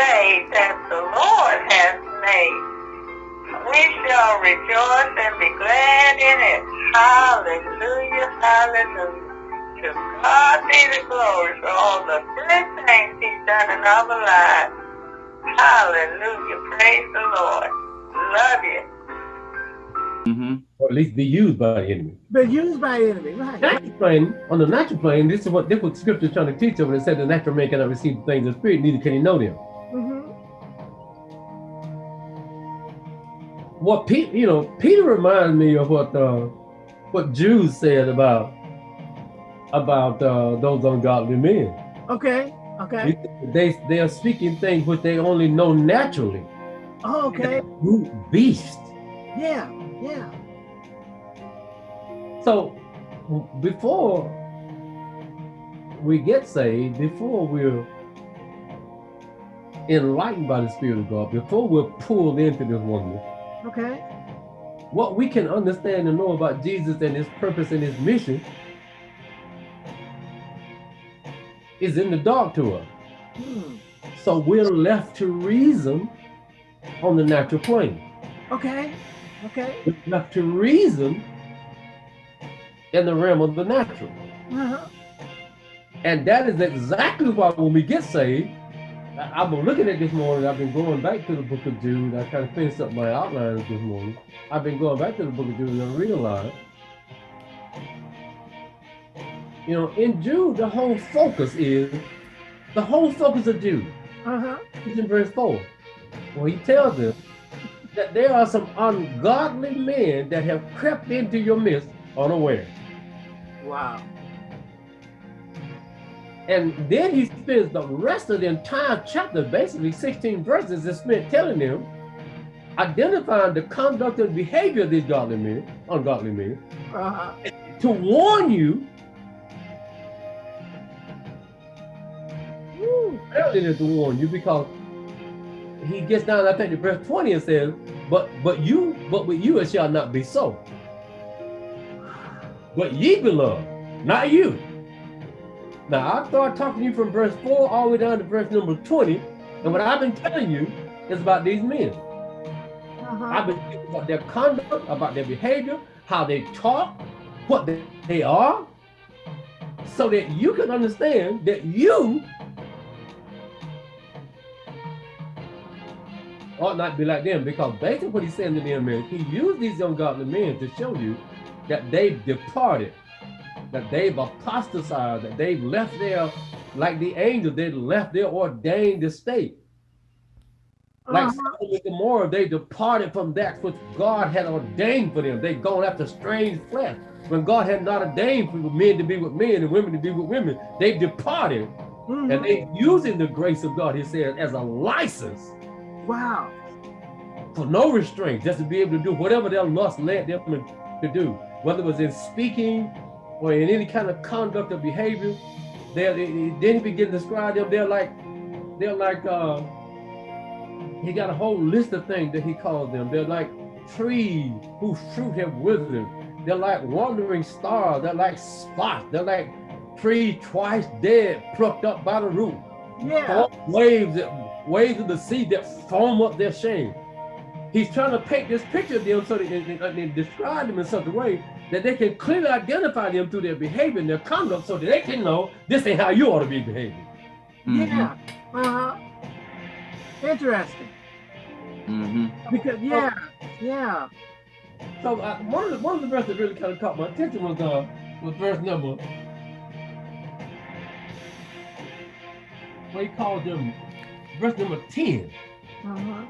day that the Lord has made. We shall rejoice and be glad in it. Hallelujah, hallelujah. To God be the glory for all the good things he's done in our lives. Hallelujah, praise the Lord. Love you. Mm-hmm. Or at least be used by the enemy. Be used by the enemy, right? Natural plane, on the natural plane, this is what this what scripture is trying to teach over. It said the natural man cannot receive the things of the spirit, neither can he know them. What Pete, you know, Peter reminds me of what uh, what Jude said about about uh, those ungodly men. Okay. Okay. They they are speaking things which they only know naturally. Oh, okay. Brute beast. Yeah. Yeah. So before we get saved, before we're enlightened by the Spirit of God, before we're pulled into this oneness, Okay. what we can understand and know about Jesus and his purpose and his mission is in the dark to us. Hmm. So we're left to reason on the natural plane. Okay. Okay. We're left to reason in the realm of the natural. Uh-huh. And that is exactly why when we get saved, I've been looking at this morning, I've been going back to the book of Jude. I kind of finished up my outlines this morning. I've been going back to the book of Jude and I realized, you know, in Jude, the whole focus is, the whole focus of Jude Uh-huh. is in verse 4. Where he tells them that there are some ungodly men that have crept into your midst unaware. Wow. And then he spends the rest of the entire chapter, basically 16 verses, is spent telling them, identifying the conduct and behavior of these godly men, ungodly men, Uh-huh. to warn you, apparently to warn you, because he gets down, I think, to verse 20 and says, but but you, but with you it shall not be so. But ye beloved, not you. Now I start talking to you from verse 4 all the way down to verse number 20. And what I've been telling you is about these men. Uh-huh. I've been thinking about their conduct, about their behavior, how they talk, what they, they are, so that you can understand that you ought not be like them. Because basically what he's saying to them is he used these ungodly men to show you that they've departed, that they've apostatized, that they've left their, like the angels, they left their ordained estate. Like. Sodom and Gomorrah, they departed from that which God had ordained for them. They gone after strange flesh. When God had not ordained for men to be with men and women to be with women, they've departed. Mhm. And they using the grace of God, he said, as a license Wow. for no restraint, just to be able to do whatever their lust led them to do, whether it was in speaking or in any kind of conduct or behavior. They, then he began to describe them. They're like, they're like, uh, he got a whole list of things that he called them. They're like trees whose fruit have withered. They're like wandering stars. They're like spots. They're like trees twice dead, plucked up by the root. Yeah. Waves that waves of the sea that foam up their shame. He's trying to paint this picture of them so that they, they, they describe them in such a way that they can clearly identify them through their behavior and their conduct so that they can know this ain't how you ought to be behaving. Yeah. Uh-huh. Interesting. Mm-hmm. Because yeah, yeah. So uh, one of the one of the verses that really kind of caught my attention was uh was verse number where he calls them verse number 10. Uh-huh.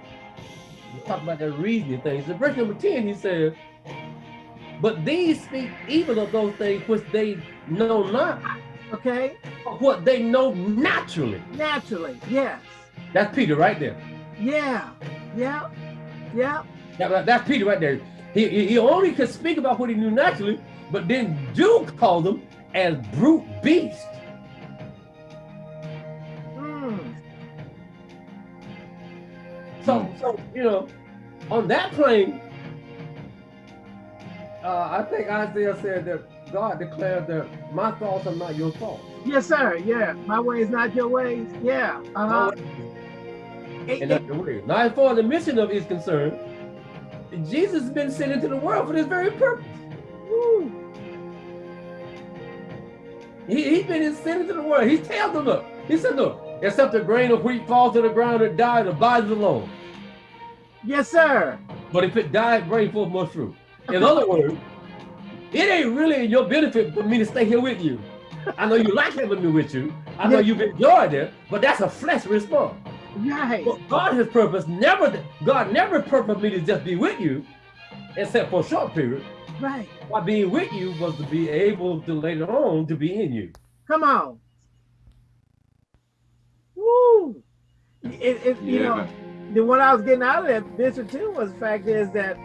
We talk about that reasoning thing. So verse number 10, he says, But these speak evil of those things which they know not, Okay. what they know naturally. Naturally. Yes. That's Peter right there. Yeah. Yeah. Yeah. That- that's Peter right there. He, he only could speak about what he knew naturally, but then Jude called them as brute beasts. Mm. So, so you know, on that plane, uh, I think Isaiah said that God declared that my thoughts are not your thoughts. Yes, sir. Yeah. My ways, not your ways. Yeah. Uh-huh. It- And that's the word. Now, as far as the mission of is concerned, Jesus has been sent into the world for this very purpose. Woo. He, he's been sent into the world. He tells them, look, he said, look, except a grain of wheat falls to the ground and dies, it abides alone. Yes, sir. But if it dies, bring forth more fruit. In other words, it ain't really in your benefit for me to stay here with you. I know you like having me with you. I know Yeah. you've enjoyed it, but that's a flesh response. Right. But God has purpose never, God never purposed me to just be with you, except for a short period. Right. Why being with you was to be able to later on to be in you. Come on. Woo. It, it, you Yeah. know, the what I was getting out of that Bishop too was the fact is that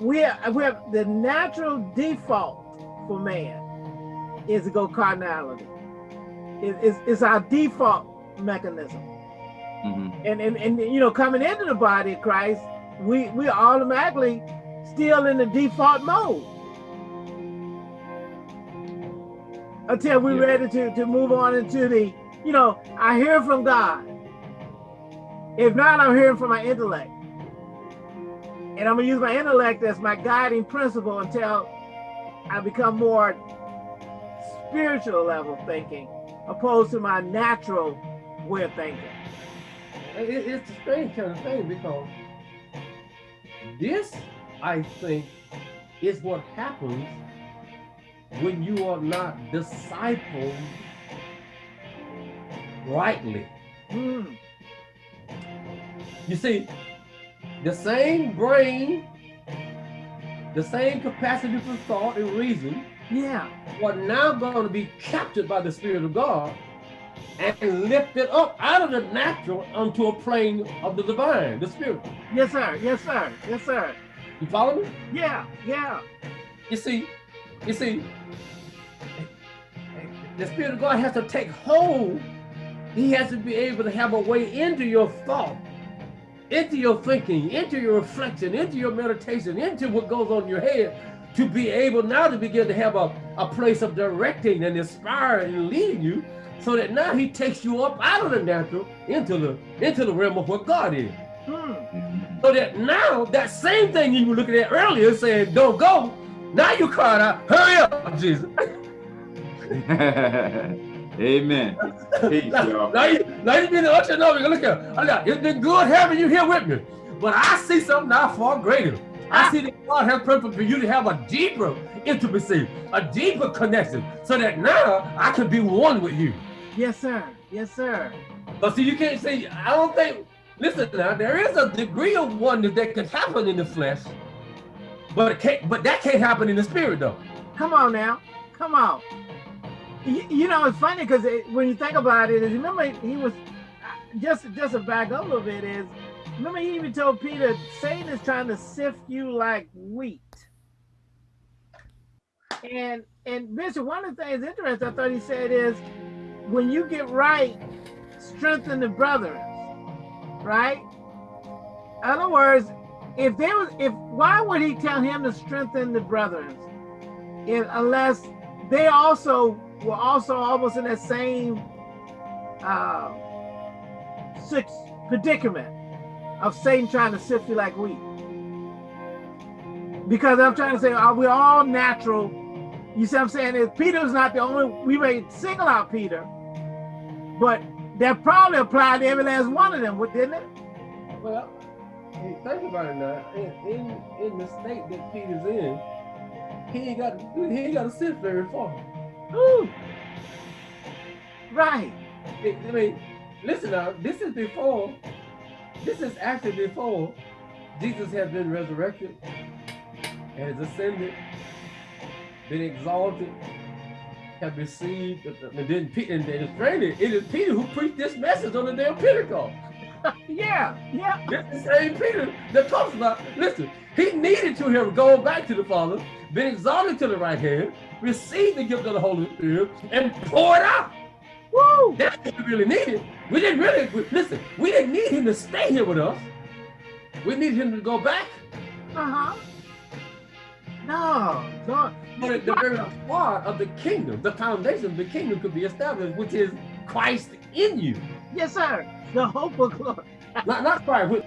we have, we have the natural default for man is to go carnality. It, it's, it's our default mechanism. hmm And, and and you know, coming into the body of Christ, we we automatically still in the default mode until we're Yeah. ready to to move on into the, you know, I hear from God. If not, I'm hearing from my intellect, and I'm gonna use my intellect as my guiding principle until I become more spiritual level thinking, opposed to my natural way of thinking. It- it- it's a strange kind of thing because this, I think, is what happens when you are not discipled rightly. Hmm. You see, the same brain, the same capacity for thought and reason Yeah. are now going to be captured by the Spirit of God and lifted up out of the natural onto a plane of the divine, the spirit. Yes, sir. Yes, sir. Yes, sir. You follow me? Yeah. Yeah. You see, you see, the Spirit of God has to take hold. He has to be able to have a way into your thought, into your thinking, into your reflection, into your meditation, into what goes on in your head, to be able now to begin to have a, a place of directing and inspiring and leading you, so that now he takes you up out of the natural into the into the realm of what God is. Hmm. So that now that same thing you were looking at earlier saying don't go, now you crying out, hurry up, Jesus. Amen. Peace, now, y'all. now you now you being ushered over. Look here. Oh, look, It's been good having you here with me. But I see something now far greater. I ah. see that God has purpose for you to have a deeper intimacy, a deeper connection, so that now I can be one with you. Yes, sir. Yes, sir. But see, you can't say, I don't think, listen now, there is a degree of oneness that can happen in the flesh, but it can't, but that can't happen in the spirit though. Come on now. Come on. You, you know, it's funny because it, when you think about it, is remember he was uh, just just to back up a little bit is remember he even told Peter, Satan is trying to sift you like wheat. And and Bishop, one of the things interesting I thought he said is when you get right, strengthen the brothers, right? In other words, if there was if why would he tell him to strengthen the brothers? If, unless they also were also almost in that same uh, predicament of Satan trying to sift you like wheat. Because I'm trying to say, are we all natural? You see what I'm saying? Is Peter's not the only, we may single out Peter, but that probably applied to every last one of them, didn't it? Well, think about it now. In, in in the state that Peter's in, he ain't got he ain't got to sit very far. Right. I mean, listen now. This is before. This is actually before Jesus has been resurrected, has ascended, been exalted, have received, and then Peter, and then it is Peter who preached this message on the day of Pentecost. Yeah. Yeah. This is St. Peter that talks about, listen, he needed to have gone back to the Father, been exalted to the right hand, received the gift of the Holy Spirit, and poured out. Woo. That's what we really needed. We didn't really, we- listen, we didn't need him to stay here with us. We need him to go back. Uh-huh. No. No. But at the very heart of the kingdom, the foundation of the kingdom could be established, which is Christ in you. Yes, sir. The hope of glory. Not not Christ.